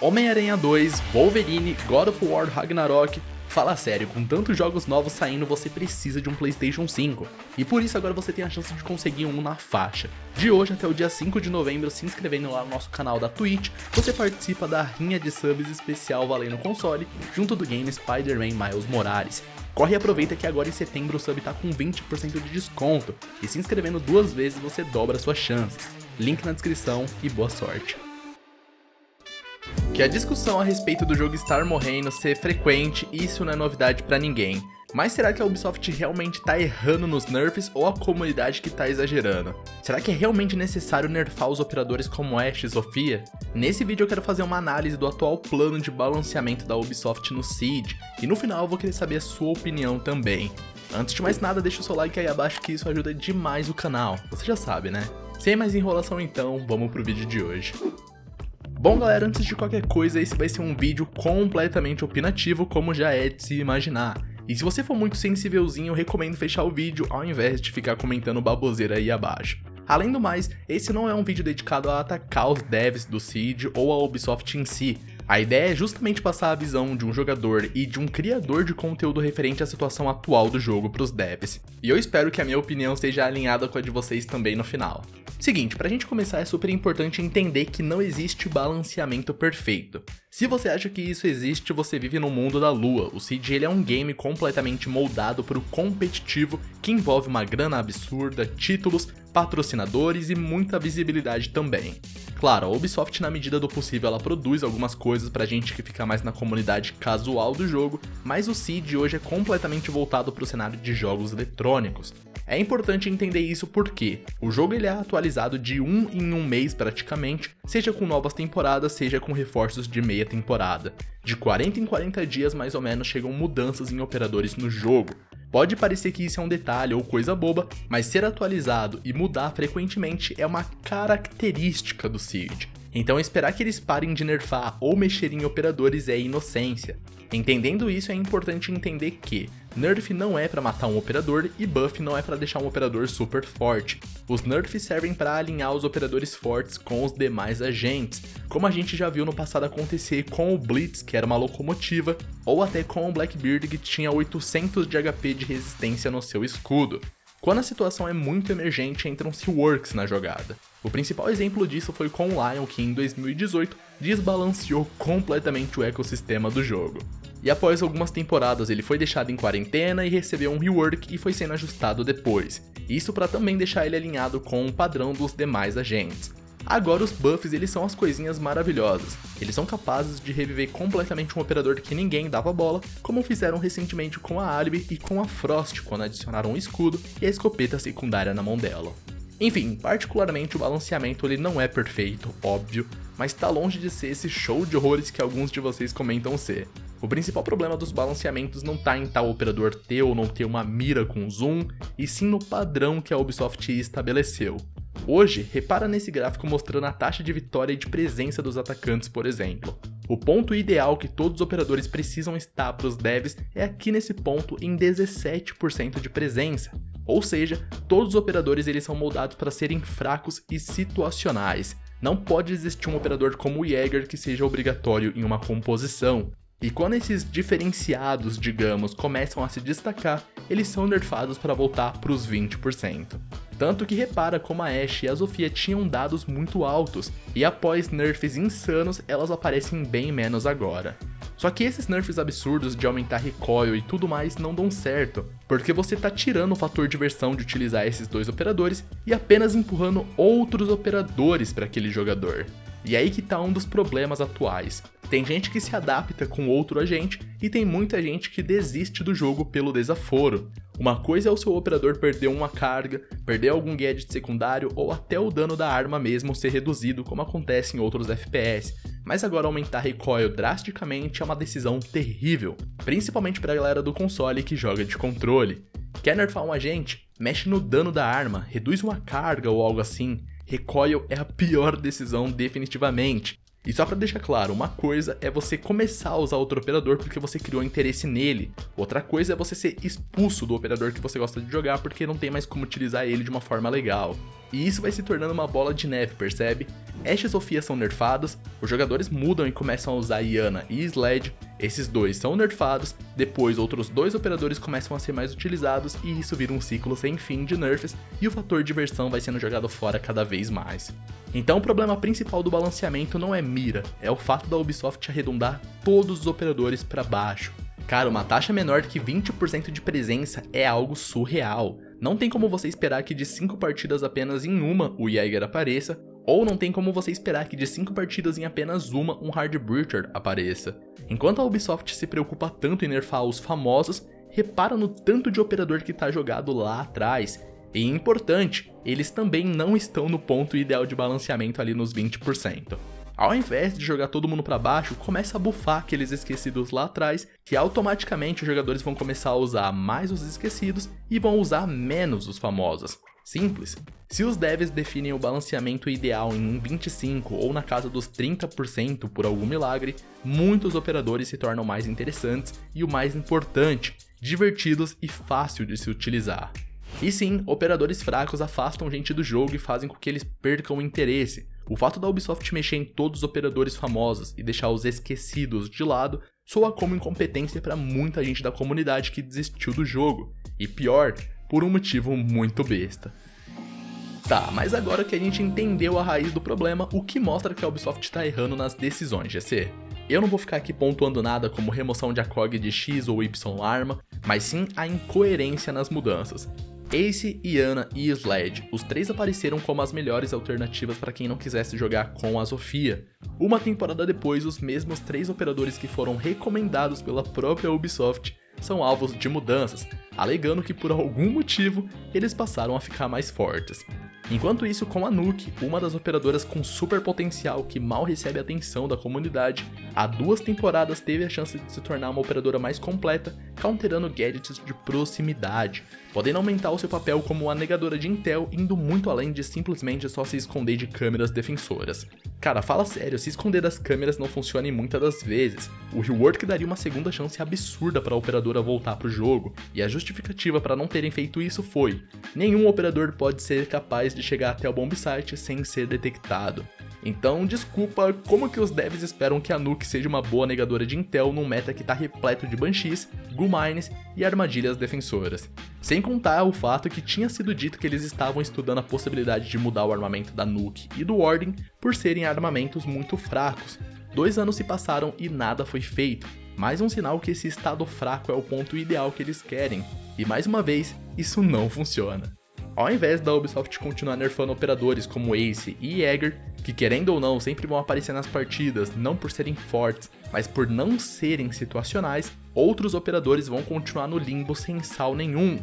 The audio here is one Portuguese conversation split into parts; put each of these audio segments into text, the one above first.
Homem-Aranha 2, Wolverine, God of War Ragnarok, Fala sério, com tantos jogos novos saindo, você precisa de um Playstation 5. E por isso agora você tem a chance de conseguir um na faixa. De hoje até o dia 5 de novembro, se inscrevendo lá no nosso canal da Twitch, você participa da rinha de subs especial valendo console, junto do game Spider-Man Miles Morales. Corre e aproveita que agora em setembro o sub tá com 20% de desconto, e se inscrevendo duas vezes você dobra suas chances. Link na descrição e boa sorte que a discussão a respeito do jogo estar morrendo ser frequente, isso não é novidade pra ninguém. Mas será que a Ubisoft realmente tá errando nos nerfs ou a comunidade que tá exagerando? Será que é realmente necessário nerfar os operadores como Ash e Sofia? Nesse vídeo eu quero fazer uma análise do atual plano de balanceamento da Ubisoft no Siege, e no final eu vou querer saber a sua opinião também. Antes de mais nada, deixa o seu like aí abaixo que isso ajuda demais o canal, você já sabe né? Sem mais enrolação então, vamos pro vídeo de hoje. Bom galera, antes de qualquer coisa, esse vai ser um vídeo completamente opinativo, como já é de se imaginar. E se você for muito sensívelzinho, eu recomendo fechar o vídeo ao invés de ficar comentando baboseira aí abaixo. Além do mais, esse não é um vídeo dedicado a atacar os devs do Seed ou a Ubisoft em si, a ideia é justamente passar a visão de um jogador e de um criador de conteúdo referente à situação atual do jogo para os devs. E eu espero que a minha opinião seja alinhada com a de vocês também no final. Seguinte, pra gente começar é super importante entender que não existe balanceamento perfeito. Se você acha que isso existe, você vive no mundo da lua. O Siege ele é um game completamente moldado para o competitivo que envolve uma grana absurda, títulos, patrocinadores e muita visibilidade também. Claro, a Ubisoft na medida do possível ela produz algumas coisas pra gente que fica mais na comunidade casual do jogo, mas o Siege hoje é completamente voltado para o cenário de jogos eletrônicos. É importante entender isso porque o jogo ele é atualizado de um em um mês praticamente, seja com novas temporadas, seja com reforços de meia temporada. De 40 em 40 dias mais ou menos chegam mudanças em operadores no jogo. Pode parecer que isso é um detalhe ou coisa boba, mas ser atualizado e mudar frequentemente é uma característica do Siege. Então esperar que eles parem de nerfar ou mexer em operadores é inocência. Entendendo isso, é importante entender que Nerf não é para matar um operador e Buff não é para deixar um operador super forte. Os Nerfs servem para alinhar os operadores fortes com os demais agentes, como a gente já viu no passado acontecer com o Blitz, que era uma locomotiva, ou até com o Blackbeard, que tinha 800 de HP de resistência no seu escudo. Quando a situação é muito emergente, entram-se Works na jogada. O principal exemplo disso foi com o Lion, que em 2018 desbalanceou completamente o ecossistema do jogo. E após algumas temporadas ele foi deixado em quarentena e recebeu um rework e foi sendo ajustado depois. Isso para também deixar ele alinhado com o padrão dos demais agentes. Agora os buffs eles são as coisinhas maravilhosas. Eles são capazes de reviver completamente um operador que ninguém dava bola, como fizeram recentemente com a Alibi e com a Frost quando adicionaram o escudo e a escopeta secundária na mão dela. Enfim, particularmente o balanceamento ele não é perfeito, óbvio, mas tá longe de ser esse show de horrores que alguns de vocês comentam ser. O principal problema dos balanceamentos não está em tal operador ter ou não ter uma mira com zoom, e sim no padrão que a Ubisoft estabeleceu. Hoje, repara nesse gráfico mostrando a taxa de vitória e de presença dos atacantes, por exemplo. O ponto ideal que todos os operadores precisam estar para os devs é aqui nesse ponto em 17% de presença. Ou seja, todos os operadores eles são moldados para serem fracos e situacionais. Não pode existir um operador como o Jäger que seja obrigatório em uma composição. E quando esses diferenciados, digamos, começam a se destacar, eles são nerfados para voltar para os 20%. Tanto que repara como a Ashe e a Zofia tinham dados muito altos, e após nerfs insanos, elas aparecem bem menos agora. Só que esses nerfs absurdos de aumentar recoil e tudo mais não dão certo, porque você tá tirando o fator diversão de utilizar esses dois operadores e apenas empurrando outros operadores para aquele jogador. E aí que tá um dos problemas atuais. Tem gente que se adapta com outro agente e tem muita gente que desiste do jogo pelo desaforo. Uma coisa é o seu operador perder uma carga, perder algum gadget secundário ou até o dano da arma mesmo ser reduzido como acontece em outros FPS, mas agora aumentar recoil drasticamente é uma decisão terrível, principalmente para a galera do console que joga de controle. Quer nerfar um agente? Mexe no dano da arma, reduz uma carga ou algo assim, recoil é a pior decisão definitivamente. E só para deixar claro, uma coisa é você começar a usar outro operador porque você criou interesse nele. Outra coisa é você ser expulso do operador que você gosta de jogar porque não tem mais como utilizar ele de uma forma legal. e isso vai se tornando uma bola de neve, percebe? Ashe e Sofia são nerfados, os jogadores mudam e começam a usar Iana e Sled, esses dois são nerfados, depois outros dois operadores começam a ser mais utilizados e isso vira um ciclo sem fim de nerfs e o fator diversão vai sendo jogado fora cada vez mais. Então o problema principal do balanceamento não é mira, é o fato da Ubisoft arredondar todos os operadores para baixo. Cara, uma taxa menor que 20% de presença é algo surreal. Não tem como você esperar que de 5 partidas apenas em uma o Jäger apareça, ou não tem como você esperar que de 5 partidas em apenas uma um Hard Breacher apareça. Enquanto a Ubisoft se preocupa tanto em nerfar os famosos, repara no tanto de operador que tá jogado lá atrás. E importante, eles também não estão no ponto ideal de balanceamento ali nos 20%. Ao invés de jogar todo mundo para baixo, começa a bufar aqueles esquecidos lá atrás, que automaticamente os jogadores vão começar a usar mais os esquecidos e vão usar menos os famosos. Simples. Se os devs definem o balanceamento ideal em um 25 ou na casa dos 30% por algum milagre, muitos operadores se tornam mais interessantes e o mais importante, divertidos e fácil de se utilizar. E sim, operadores fracos afastam gente do jogo e fazem com que eles percam o interesse. O fato da Ubisoft mexer em todos os operadores famosos e deixar os esquecidos de lado soa como incompetência para muita gente da comunidade que desistiu do jogo. E pior, por um motivo muito besta. Tá, mas agora que a gente entendeu a raiz do problema, o que mostra que a Ubisoft está errando nas decisões, GC? Eu não vou ficar aqui pontuando nada como remoção de ACOG de X ou Y arma, mas sim a incoerência nas mudanças. Ace, Iana e Sled, os três apareceram como as melhores alternativas para quem não quisesse jogar com a Sofia. Uma temporada depois, os mesmos três operadores que foram recomendados pela própria Ubisoft são alvos de mudanças, alegando que por algum motivo eles passaram a ficar mais fortes. Enquanto isso, com a Nuke, uma das operadoras com super potencial que mal recebe atenção da comunidade, há duas temporadas teve a chance de se tornar uma operadora mais completa, counterando gadgets de proximidade, podendo aumentar o seu papel como uma negadora de Intel, indo muito além de simplesmente só se esconder de câmeras defensoras. Cara, fala sério, se esconder das câmeras não funciona em muitas das vezes. O rework daria uma segunda chance absurda para a operadora voltar pro jogo, e a justificativa para não terem feito isso foi: nenhum operador pode ser capaz de chegar até o bombsite sem ser detectado. Então, desculpa, como que os devs esperam que a Nuke seja uma boa negadora de Intel num meta que tá repleto de Banshees, Mines e armadilhas defensoras? Sem contar o fato que tinha sido dito que eles estavam estudando a possibilidade de mudar o armamento da Nuke e do Warden por serem armamentos muito fracos. Dois anos se passaram e nada foi feito, mais um sinal que esse estado fraco é o ponto ideal que eles querem, e mais uma vez, isso não funciona. Ao invés da Ubisoft continuar nerfando operadores como Ace e Jäger, que querendo ou não sempre vão aparecer nas partidas, não por serem fortes, mas por não serem situacionais, outros operadores vão continuar no limbo sem sal nenhum.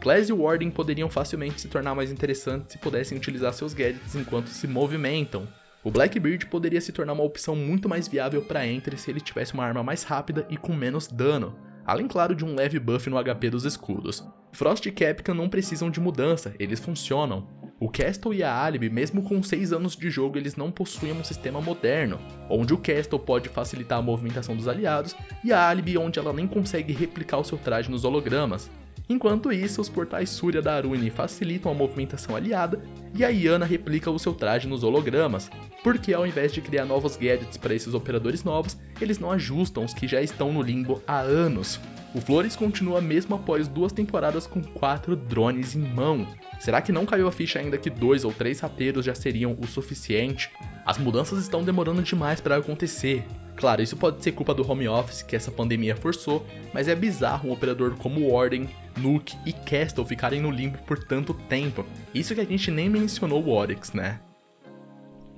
Glass e Warden poderiam facilmente se tornar mais interessantes se pudessem utilizar seus gadgets enquanto se movimentam. O Blackbeard poderia se tornar uma opção muito mais viável para Entry se ele tivesse uma arma mais rápida e com menos dano, além claro de um leve buff no HP dos escudos. Frost e Capcom não precisam de mudança, eles funcionam. O Castle e a Alibi, mesmo com 6 anos de jogo, eles não possuem um sistema moderno, onde o Castle pode facilitar a movimentação dos aliados, e a Alibi onde ela nem consegue replicar o seu traje nos hologramas. Enquanto isso, os portais Surya da Arune facilitam a movimentação aliada, e a Iana replica o seu traje nos hologramas, porque ao invés de criar novos gadgets para esses operadores novos, eles não ajustam os que já estão no limbo há anos. O Flores continua mesmo após duas temporadas com quatro drones em mão. Será que não caiu a ficha ainda que dois ou três rapeiros já seriam o suficiente? As mudanças estão demorando demais para acontecer. Claro, isso pode ser culpa do home office que essa pandemia forçou, mas é bizarro um operador como Warden, Nuke e Castle ficarem no limbo por tanto tempo. Isso que a gente nem mencionou o Oryx, né?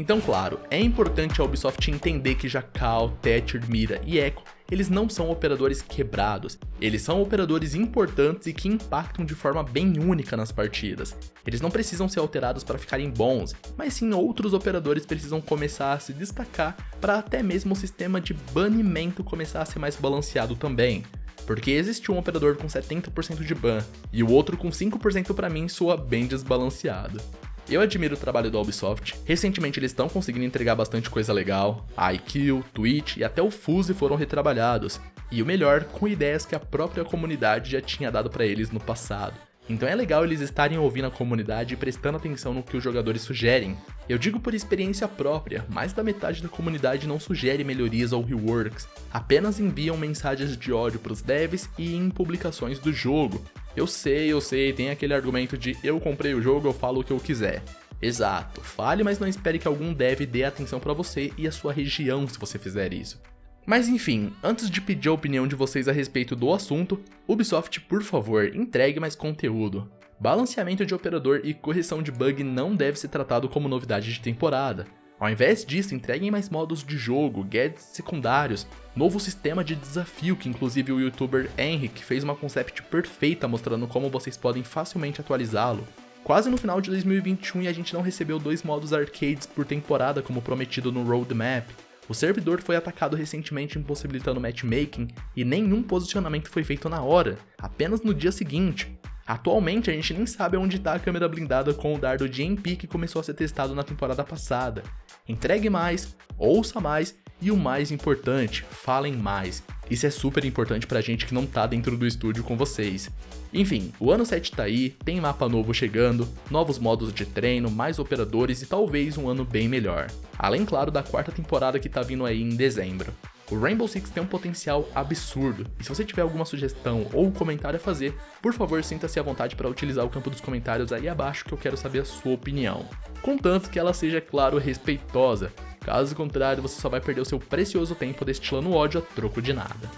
Então, claro, é importante a Ubisoft entender que Jackal, Thatcher, Mira e Echo, eles não são operadores quebrados, eles são operadores importantes e que impactam de forma bem única nas partidas. Eles não precisam ser alterados para ficarem bons, mas sim outros operadores precisam começar a se destacar para até mesmo o sistema de banimento começar a ser mais balanceado também. Porque existe um operador com 70% de ban, e o outro com 5% para mim soa bem desbalanceado. Eu admiro o trabalho da Ubisoft, recentemente eles estão conseguindo entregar bastante coisa legal, a IQ, Twitch e até o Fuse foram retrabalhados, e o melhor, com ideias que a própria comunidade já tinha dado para eles no passado. Então é legal eles estarem ouvindo a comunidade e prestando atenção no que os jogadores sugerem. Eu digo por experiência própria, mais da metade da comunidade não sugere melhorias ou reworks, apenas enviam mensagens de ódio para os devs e em publicações do jogo. Eu sei, eu sei, tem aquele argumento de eu comprei o jogo, eu falo o que eu quiser. Exato, fale, mas não espere que algum dev dê atenção para você e a sua região se você fizer isso. Mas enfim, antes de pedir a opinião de vocês a respeito do assunto, Ubisoft, por favor, entregue mais conteúdo. Balanceamento de operador e correção de bug não deve ser tratado como novidade de temporada. Ao invés disso, entreguem mais modos de jogo, gadgets secundários, novo sistema de desafio que inclusive o youtuber Henrik fez uma concept perfeita mostrando como vocês podem facilmente atualizá-lo. Quase no final de 2021 e a gente não recebeu dois modos arcades por temporada como prometido no roadmap. O servidor foi atacado recentemente impossibilitando matchmaking e nenhum posicionamento foi feito na hora, apenas no dia seguinte. Atualmente a gente nem sabe onde está a câmera blindada com o dardo GMP que começou a ser testado na temporada passada. Entregue mais, ouça mais e o mais importante, falem mais. Isso é super importante pra gente que não tá dentro do estúdio com vocês. Enfim, o ano 7 tá aí, tem mapa novo chegando, novos modos de treino, mais operadores e talvez um ano bem melhor. Além, claro, da quarta temporada que tá vindo aí em dezembro. O Rainbow Six tem um potencial absurdo, e se você tiver alguma sugestão ou comentário a fazer, por favor sinta-se à vontade para utilizar o campo dos comentários aí abaixo que eu quero saber a sua opinião. Contanto que ela seja, claro, respeitosa, Caso contrário, você só vai perder o seu precioso tempo destilando ódio a troco de nada.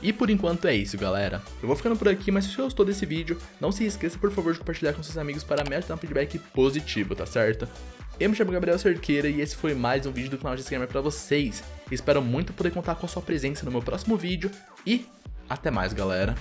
E por enquanto é isso, galera. Eu vou ficando por aqui, mas se você gostou desse vídeo, não se esqueça por favor de compartilhar com seus amigos para me ajudar um feedback positivo, tá certo? Eu me chamo Gabriel Cerqueira e esse foi mais um vídeo do canal de Gamer pra vocês. Espero muito poder contar com a sua presença no meu próximo vídeo e até mais, galera.